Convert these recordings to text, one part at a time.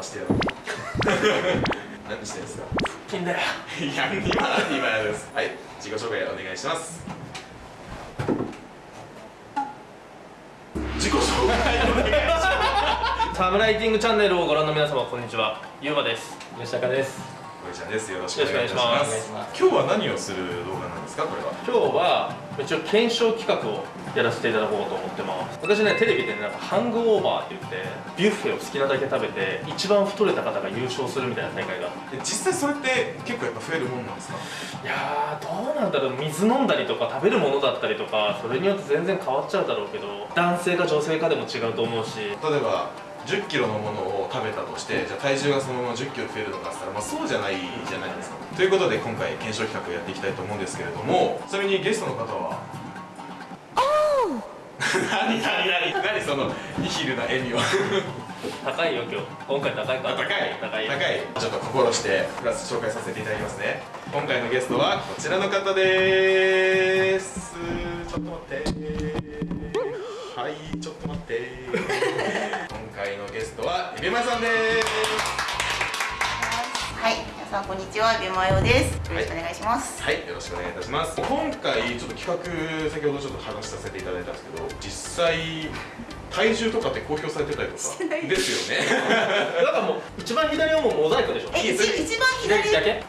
回してやろう何してんですか？金だよ。いや今何今やです。はい。自己紹介お願いします。自己紹介。お願いしまサムライティングチャンネルをご覧の皆様こんにちは。ゆうまです。吉高ですすこいちゃんです。よろしくお願いします。します。今日は何をする動画なんですか？これは。今日は一応検証企画をやらせていただこうと思ってます。私ねテレビでねなんかハングオーバーって言ってビュッフェを好きなだけ食べて一番太れた方が優勝するみたいな大会が。え実際それって結構やっぱ増えるもんなんですか？いやーどうなんだろう。水飲んだりとか食べるものだったりとかそれによって全然変わっちゃうだろうけど男性か女性かでも違うと思うし。例えば1 0キロのものを食べたとしてじゃあ体重がそのまま1 0キロ増えるのかって言ったら、まあ、そうじゃないじゃないですか。ということで今回検証企画をやっていきたいと思うんですけれどもちなみにゲストの方は？何何何？何そのニヒルな笑みは高いよ今日。今回高いか？ら高い？高いよ。高い。ちょっと心してプラス紹介させていただきますね。今回のゲストはこちらの方です。ちょっと待って。はいちょっと待って。今 回のゲストはエビマさんです。はい、皆さんこんにちは、ビューマヨです。よろしくお願いします。はい、よろしくお願いいたします。今回ちょっと企画先ほどちょっと話させていただいたんですけど、実際体重とかって公表されてたりとか？です。よね。だからもう一番左はもうモザイクでしょ？え、一一番左？左だけ？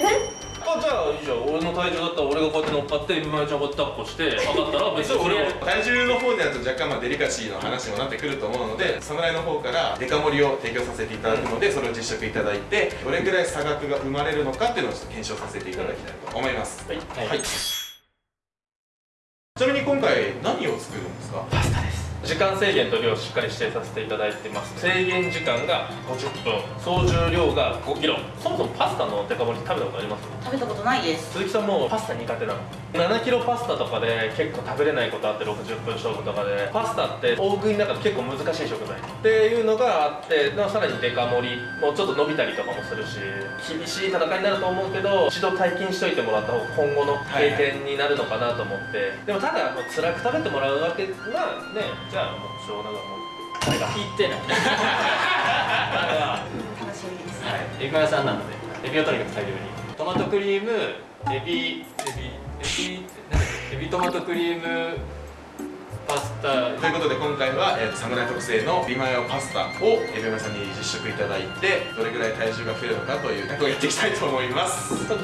え、あじゃあいいじゃん。俺の体重だったら俺がこうやって乗っかって今井ちゃんこうやって抱っこして上がったら別にそれを体重の方でやると若干まあデリカシーの話にもなってくると思うので侍の方からデカ盛りを提供させていただくので、それを実食い。ただいてどれぐらい差額が生まれるのかっていうのをちょっと検証させていただきたいと思います、はい。はい。ちなみに今回何を作るんですか？パスタです時間制限と量をしっかり指定させていただいてます。制限時間が50分。総重量が5キロ。そもそもパスタのデカ盛り食べたことあります？食べたことないです。鈴木さんもパスタ苦手なの？7キロパスタとかで結構食べれないことあって60分勝負とかで。パスタって大食いの中で結構難しい食材。っていうのがあってさらにデカ盛りもうちょっと伸びたりとかもするし厳しい戦いになると思うけど一度体験しといてもらった方が今後の経験になるのかなと思って、でもただ辛く食べてもらうわけまあねじゃあもうしょうがない。もう誰が言ってない。楽しみです。エビマヨさんなのでエビをとにかく大量に。トマトクリームエビエビ。エビなんだっけエビトマトクリームパスタ。ということで今回は、えー、侍特製のビマヨパスタをエビマさんに実食いただいてどれぐらい体重が増えるのかという企画をやっていきたいと思います。50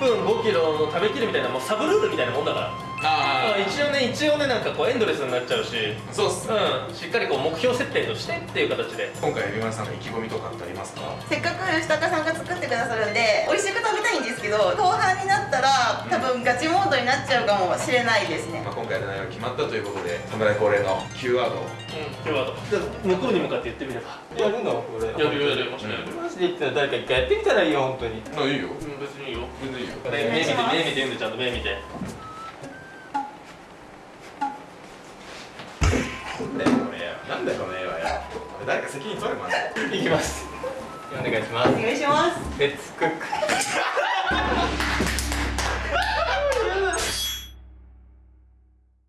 分5キロの食べきるみたいなもうサブルールみたいなもんだからあ一応ね一応ねなんかこうエンドレスになっちゃうし。そうっすうん。しっかりこう目標設定としてっていう形で。今回エビマさんの意気込みとかってありますか？せっかく吉高さんが作ってくださるんで、美味しく食べたいんですけど、後半になったら多分ガチモードになっちゃうかもしれないですね。ま。あ、今回の内容が決まったということで侍恒例の Q ワードを。うん。今日は向こうに向かって言ってみれば。やるのこれ。やるよやるやるよマジで言ってたら誰か一回やってみたらいいよ本当に。あいいよ。うん別にいいよ。全然いいよ。目目見て目見てちゃんと目見てなんだよこれなんだよこの絵は。や誰か責任取れまずいきます。お願いしまおす願いします。レッツクック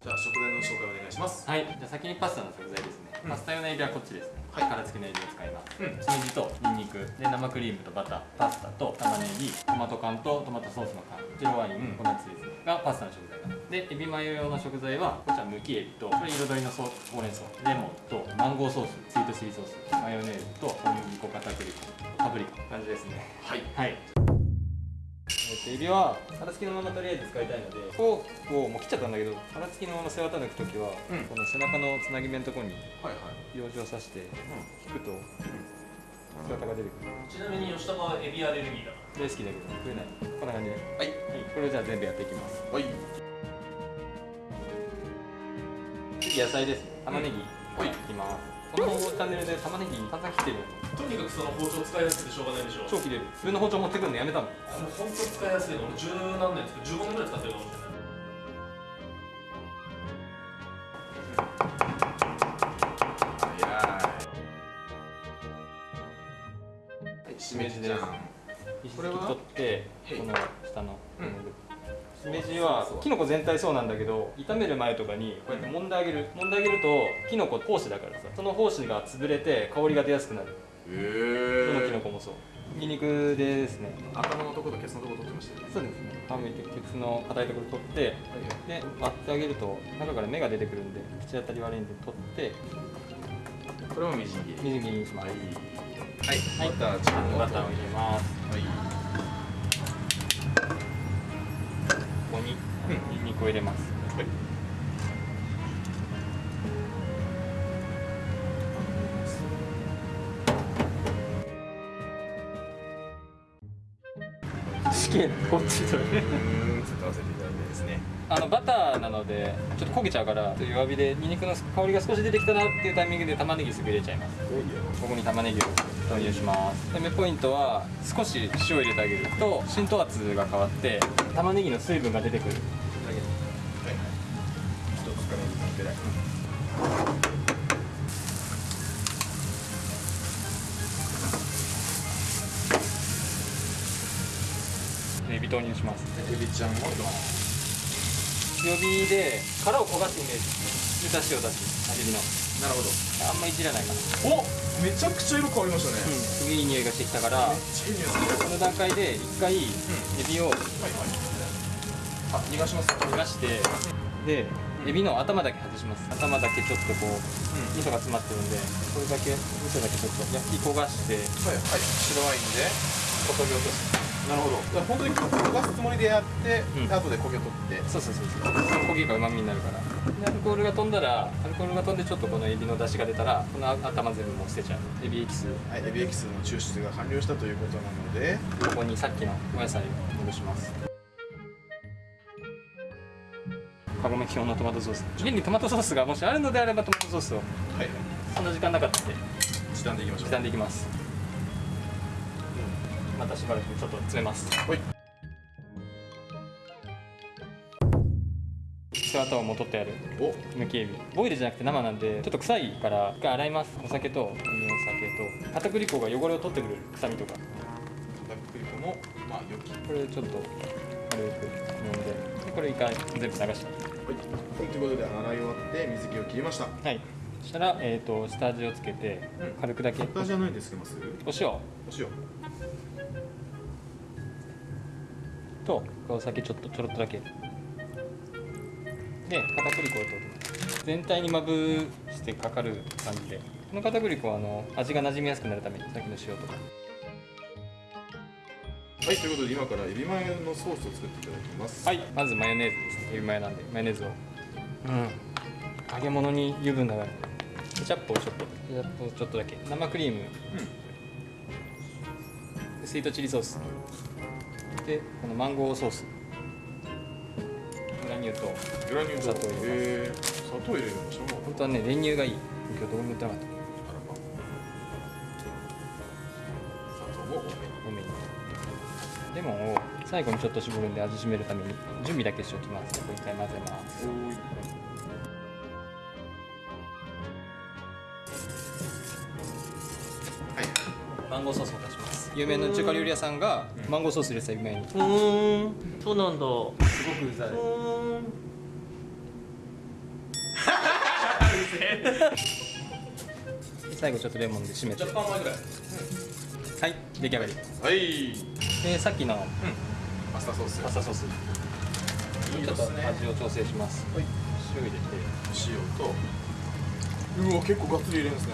じゃあ食材の紹介お願いします。はい。じゃあ先にパスタの食材ですね、うん。パスタ用のエビはこっちですね。はい。殻付きのエビを使います。うん。しめじとニンニク。で生クリームとバター。パスタと玉ねぎ。トマト缶とトマトソースの缶。白ワイン粉チーズがパスタの食材だでエビマヨ用の食材はこっちはむきエビとこれ彩りのソほうれん草レモンとマンゴーソース。スイートチリソース。マヨネーズと小麦粉片栗粉パプリカ。感じですね。はい。はいえっとエビは殻付きのままとりあえず使いたいのでフォークをもう切っちゃったんだけど殻付きのまま背わた抜くときは、うん。この背中のつなぎ目のところに養生を刺して引くと背わたが出てくる。ちなみに吉高はエビアレルギーだ。大好きだけど食えない。こんな感じで。はい。はい、これをじゃあ全部やっていきます。はい。次野菜です。ね玉ねぎ。はい。いきますこのチャンネルで玉ねぎ散々切ってるとにかくその包丁使いやすくてしょうがないでしょ超切れる。自分の包丁持ってくるのやめたもん。本当使いやすいの。俺十何年使って15年ぐらい使ってるかもしれない全体そうなんだけど炒める前とかにこうやって揉んであげる。揉んであげるときのこ胞子だからさその胞子が潰れて香りが出やすくなる。へどのキノコもそう。ニンニクですね。頭のところとケツのところ取ってましたよねそうですね。皮むいてケツの硬いところ取ってで割ってあげると中から芽が出てくるんで口当たり悪いんで取ってこれもみじん切り。水切りにします。はい。はい。バターちゃんバターを入れます。はいニンニクを入れます。はい。試験こっちそれうーん使わせていただいてですね。あのバターなのでちょっと焦げちゃうからちょっと弱火でニンニクの香りが少し出てきたなっていうタイミングで玉ねぎすぐ入れちゃいます。ここに玉ねぎを投入しますで目ポイントは少し塩を入れてあげると浸透圧が変わって玉ねぎの水分が出てくるぐらい。でエビ投入します。エビちゃんを強火で殻を焦がすイメージでだしを出すエビの。なるほど。あんまりいじらないかな。おめちゃくちゃ色変わりましたね、うんすげえいい匂いがしてきたからこの段階で一回エビをはいはい。あ逃がします。逃がしてでエビの頭だけ外します。頭だけちょっとこう味噌が詰まってるんでこれだけ味噌だけちょっと焼き焦がしてはいはい。白ワインでこそぎ落とす。なるほど。本当に焦がすつもりでやって、うん。で後で焦げ取って。そうそうそうそう。焦げがうまみになるから。でアルコールが飛んだらアルコールが飛んでちょっとこのエビの出汁が出たらこの頭全部もう捨てちゃう。エビエキス。はいエビエキスの抽出が完了したということなのでここにさっきのお野菜を戻しますカゴメ基本のトマトソース。家にトマトソースがもしあるのであればトマトソースを。はい。そんな時間なかったんで。時短でいきましょう。刻んでいきます。またしばらくちょっと詰めます。はい。背わたをも取ってあるお。むきエビ。ボイルじゃなくて生なんでちょっと臭いから一回洗います。お酒とお酒と。片栗粉が汚れを取ってくれる。臭みとか。片栗粉のまあ良き。これちょっと軽く揉んででこれ一回全部流してはい、ということで洗い終わって水気を切りました。はい。そしたら、えー、と下味をつけてうん。軽くだけ。下じゃないんですけどますお塩。お塩。とお酒ちょっとちょろっとだけ。で片栗粉を全体にまぶしてかかる感じで。この片栗粉はあの味が馴染みやすくなるためにさっきの塩とかはい、ということで今からエビマヨのソースを作っていただきます。はい。まずマヨネーズですね。エビマヨなんでマヨネーズを。うん。揚げ物に油分が上がるケチャップをちょっと。ケチャップをちょっとだけ。生クリーム。でスイートチリソース。でこのマンゴーソース。グラニューとグラニュー砂糖入れます。砂糖入れるんでしょ本当はね練乳がいい。今日どこも売ってなかった最後にちょっと絞るんで味しめるために準備だけしておきます。これ一回混ぜます。はい。マンゴーソースを出します。有名な中華料理屋さんがマンゴーソース入れてた指前にうーん。そうなんだ。すごくうざい。最後ちょっとレモンで締めて。若干前ぐらい。はい。出来上がり。はい。でさっきのパスタソース。パスタソース。ちょっと味を調整します。はい。塩入れて。塩とうわ結構がっつり入れるんですね。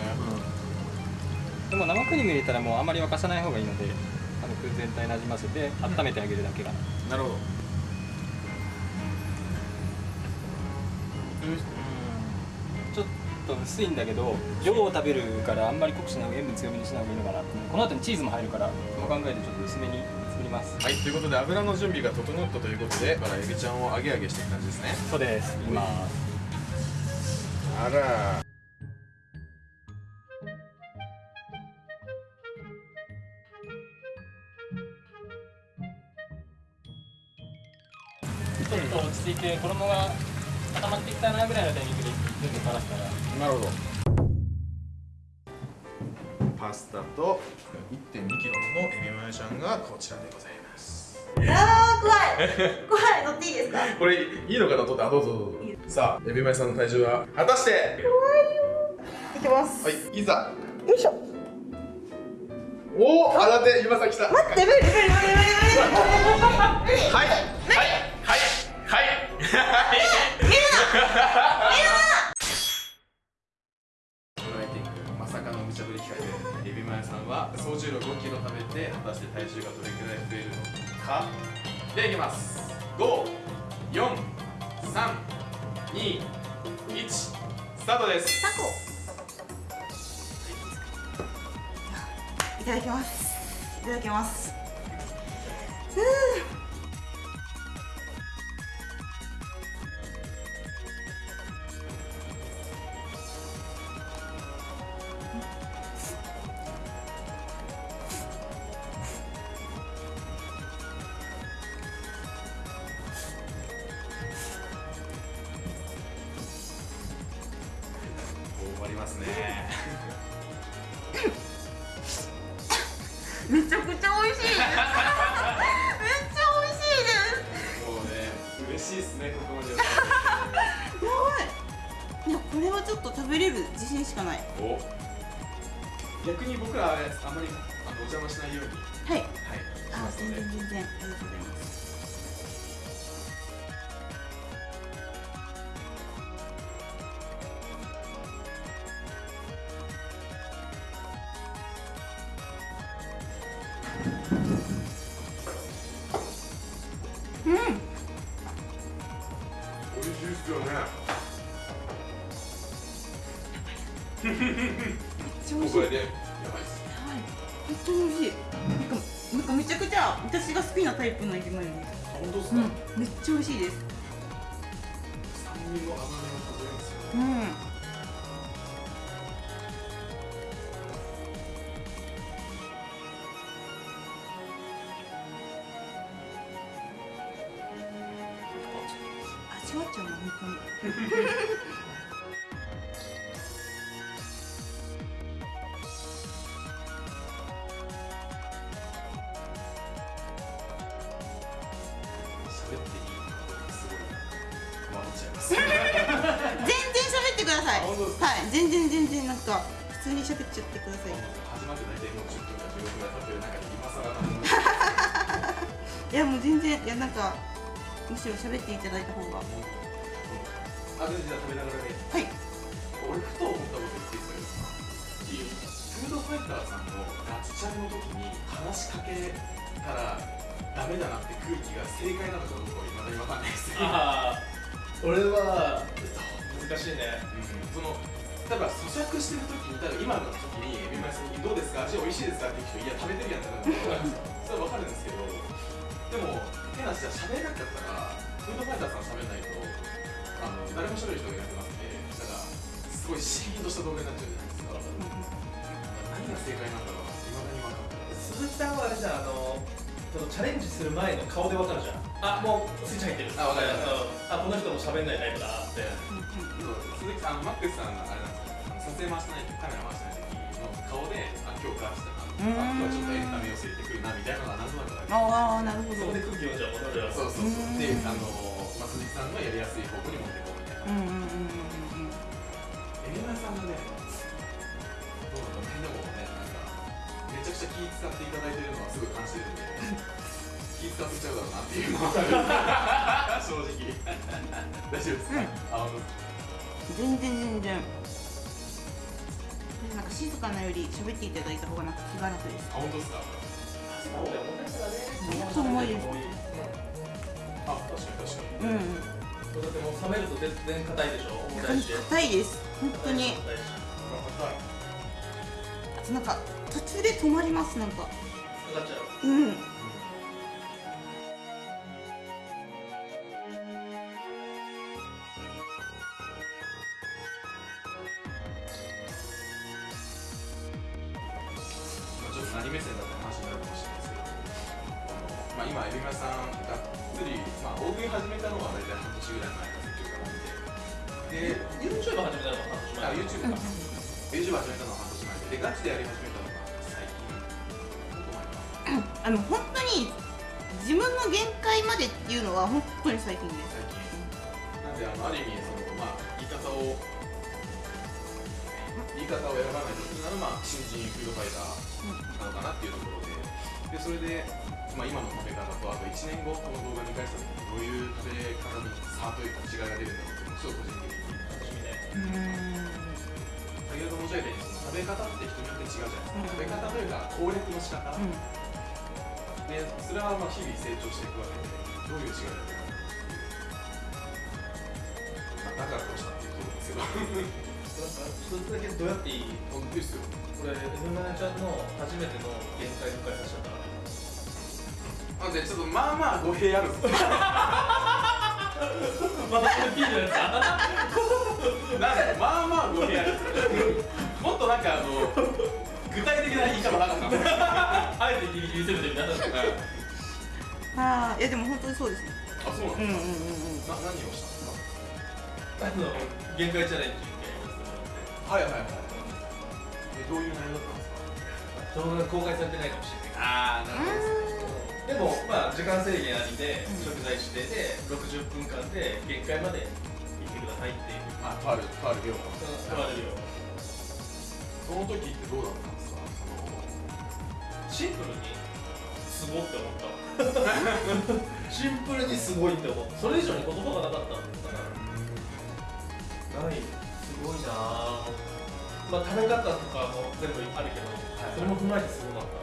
でも生クリーム入れたらもうあんまり沸かさない方がいいので軽く全体なじませて温めてあげるだけが。なるほど。ちょっと薄いんだけど量を食べるからあんまり濃くしない塩分強めにしない方がいいのかなこの後にチーズも入るからその考えでちょっと薄めに作ります。はいということで油の準備が整ったということでからエビちゃんを揚げ揚げしていく感じですね。そうです。い。きますあらちょっと落ち着いて衣が固まってきたなぐらいのタイミングで全部からしたら。なるほどパスタと 1.2kg のエビマヨちゃんがこちらでございます。あー怖い。怖い乗っていいですか？これいいのかなとってあどうぞどうぞ。さあエビマヨさんの体重は果たして？いきます。はいいざ。よいしょ。おお新手今さ来た。待って無理無理無理無理。無理果たして体重がどれくらい増えるのか。ではいきます。54321スタートです。タコ。い。ただきます。いただきますめちゃくちゃ美味しいです。めっちゃ美味しいです。もうね嬉しいですねここまで。やばいいやこれはちょっと食べれる自信しかない。お。逆に僕らあれあんまりあのお邪魔しないように。はい。はい。しあ全ますので。然全然。ありがとうございます当に美味しい。なんか、なんかめちゃくちゃ私が好きなタイプのエビマヨです。あ本当っすか、うん、めっちゃ美味しいです。酸味も甘みすようん。始まって大体もう10分か15分ぐらい経ってる中で今更なのにいやもう全然いやなんかむしろ喋っていただいた方が。あ全然じゃあ食べながらねはい。俺ふと思ったこと言っていいですかフードファイターさんのガチチャンの時に話しかけたらダメだなって空気が正解なのかどうかはいまだに分かんないです俺は難しいねその例えば咀嚼してる時に例えば今の時にエビマヨさんに「どうですか味美味しいですか?」って聞く人「いや食べてるやん」ってなるのそれは分かるんですけどでも変な話じゃ喋れなかったらフードファイターさん喋んないとあの誰も喋る人がいなくなって。だからすごいシーンとした動画になっちゃうじゃないですか何が正解なんだろうないまだに分かんない鈴木さん。はあれじゃんあのそのチャレンジする前の顔でわかるじゃんあもうスイッチ入ってるあわかるあこの人も喋んないタイプだなって鈴木さん、マックスさんがあれな。んですよ撮影回してないカメラ回してない時の顔で、あ、今日してたな、あ今日はちょっとエンタメを据えてくるなみたいなのがなんとなくある。ああなるほど。そこで空気読んじゃうそうそうそううん。で、あの、まあ、鈴木さんがやりやすい方向に持っていこうみたいなうんうんうんうんうんうん。エビマヨさんがねどうなのねでもねなんかめちゃくちゃ気使っていただいてるのはすごい感じてるんで 気使ってちゃうだろうなっていうのは正直大丈夫ですか、あの全然全然なんか静かなより喋っていただいた方がなんか気が楽です。あ、本当ですか？そう思いです。あ、確かに確かに。うん。だってもう冷めると全然硬いでしょ？硬いです。本当に。あとなんか途中で止まりますなんか。かかっちゃう。うん半年前あ YouTube 始めたのは半年前で、で、ガチでやり始めたのが最近、あの本当に自分の限界までっていうのは本当に最近です。最近。なんで、あのある意味、そのまあ、言い方を言い方を選ばないとするならまあ新人フードファイターなのかなっていうところで。でそれで、まあ、今の食べ方とあと1年後この動画見返した時にどういう食べ方に差というか違いが出るんだろうっていうのをすごい個人的に楽しみねうん先ほど申し上げたようにその食べ方って人によって違うじゃないですか、食べ方というか攻略の仕方、うん。でそれはまあ日々成長していくわけでどういう違いが出るのかっていう、まあ、だからこうしたっていうところですけど。一つだけどうやっていい本当ですよこれ F7 ちゃんの初めての限界迎えさせちゃったからなんでちょっとまあまあ語弊ある。んですよまたこ れ P のやつなんかまあまあ語弊あるもっとなんかあの具体的な言い方なかったあえてギリギリ攻めてみたいな ああいやでも本当にそうです。ねあそうなんです。うんうんうんうんか、な何をしたんです。あの限界チャレンジはいはいはいえどうい。う内容だったんですか動画が公開されてないかもしれない。ああなでもまあ時間制限ありで食材指定で60分間で限界までくださいっていう。あるとある量言われるよ。その時ってどうだったんですか？そシンプルにすごって思った シンプルにすごいって思った。それ以上に言葉がなかったんですから。ないすごいなぁ。まあ食べ方とかも全部あるけど、それも踏まえてすごかった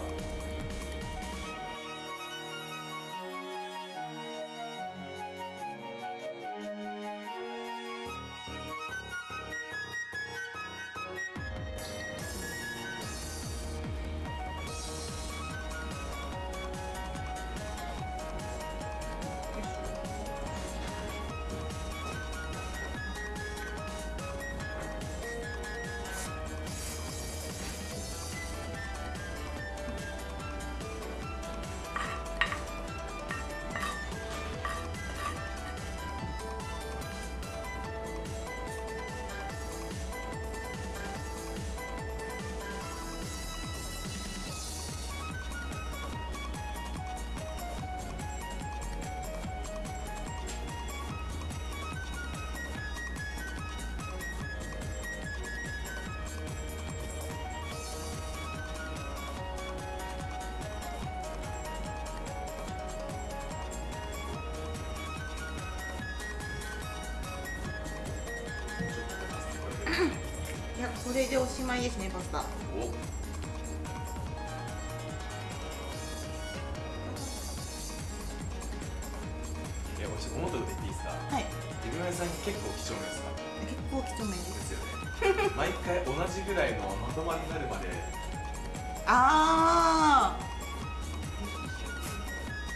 いやこれでおしまいですねパスタ。お。いや、私思ったこと言っていいですか？はい。エビマヨさん結構貴重面ですか？結構貴重面です。ですよね。毎回同じぐらいのまとまりになるまで。あ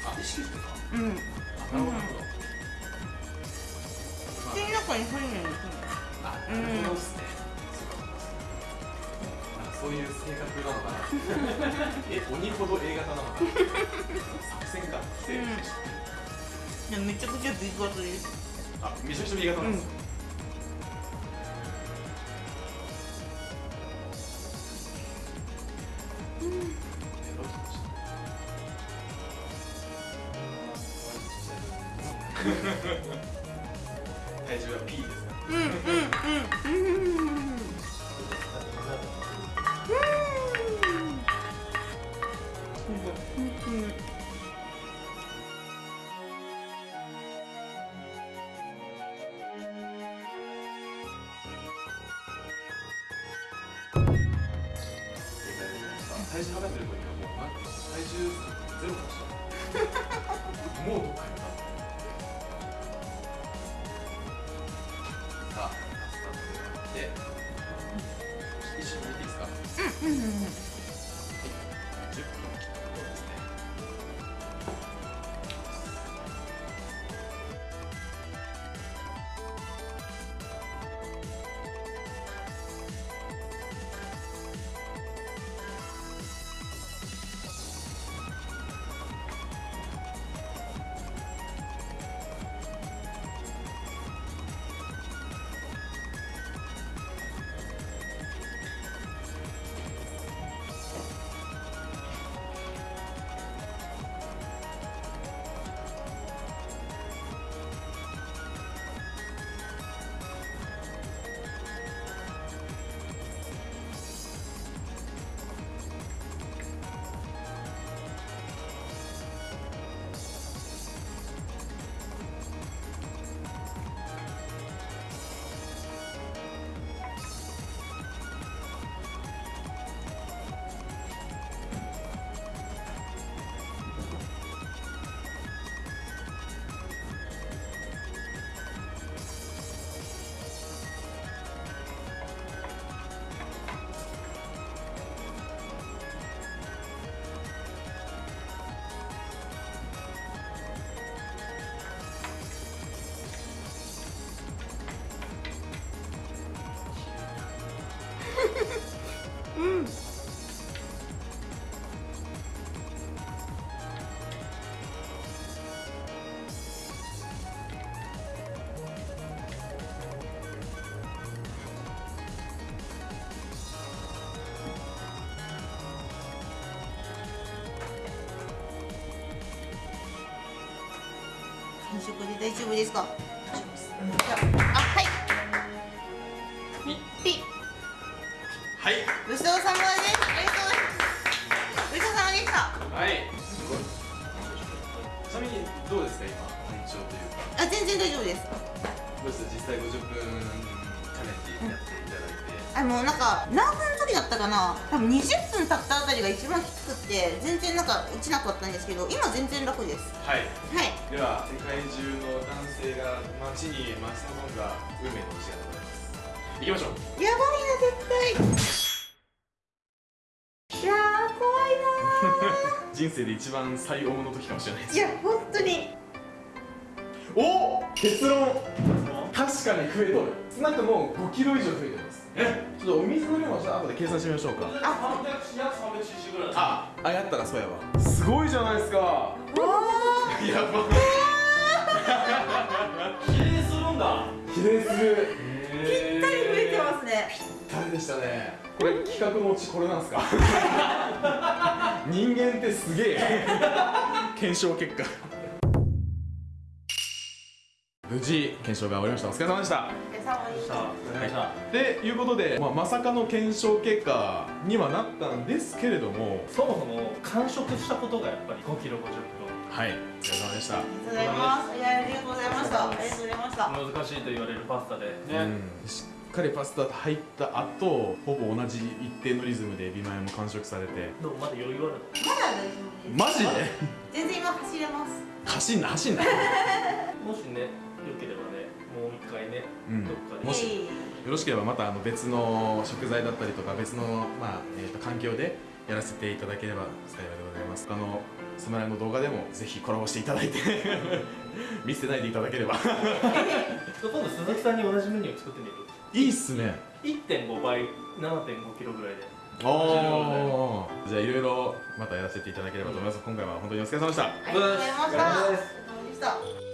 あ、意識してかあうん。あ、なるほど、口の中に入るんですねあ、なるほどっすね、なんかそういう性格なのかな。え、鬼ほど A 型なのかな。作戦か、セーフでしたいやめちゃくちゃビッグアツです。あ、めちゃくちゃ B 型なんです。よ、えって一緒に見ていいですか？うんうんうん10分切ったところですね完食で大丈夫です。かじゃああはい。ピッ。はい。ごちそうさまですありがとうござい。ますごちそうさまでした。はいすごいちなみにどうですか今緊張というか。あ全然大丈夫です。どうです？実際50分チャレンジやっていただいて、あもうなんか何分の時だったかな？多分20分経ったあたりが一番きつくって全然なんか落ちなかったんですけど今全然楽です。はい。はい。では世界中の男性が街に待ち望んだ運命の時間でございます。行きましょう。やばいな絶対。いやー怖いな 人生で一番最重の時かもしれないです。ーいや本当に。お結論。確かに増えとる。少なくとも5キロ以上増えてますえちょっとお水の量もちょっと後で計算してみましょうか。あ約 300cc ぐらいああやったらそうやわすごいじゃないですか。わやば。比例するんだ。比例する。ー。ぴったり増えてますね誰でしたね。これ企画のうちこれなんすか？人間ってすげえ。検証結果無事検証が終わりました。お疲れ様でした。お疲れ様でした。さあお願い。でいうことで、まあ、まさかの検証結果にはなったんですけれどもすそもそも完食したことがやっぱり5キロ50はい。お疲れ様でした。ありがとうございます。いやありがとうございました。ありがとうございました。キロ難しいと言われるパスタでうん。しっかりパスタ入った後ほぼ同じ一定のリズムでエビマヨも完食されて。でもまだ余裕あるまだ大丈夫です。マジで？全然今走れます。走んな走んな。もしね良ければねもう一回ね、うん。どっかで。もしよろしければまたあの別の食材だったりとか別の、まあえー、と環境でやらせていただければ幸いでございます。あのその辺の動画でもぜひコラボしていただいて 見捨てないでいただければ。今度鈴木さんに同じメニューを作ってみる？いいっすね。1.5倍7.5キロぐらいで。おー。じゃあいろいろまたやらせていただければと思います、今回は本当にお疲れ様でした。ありがとうございました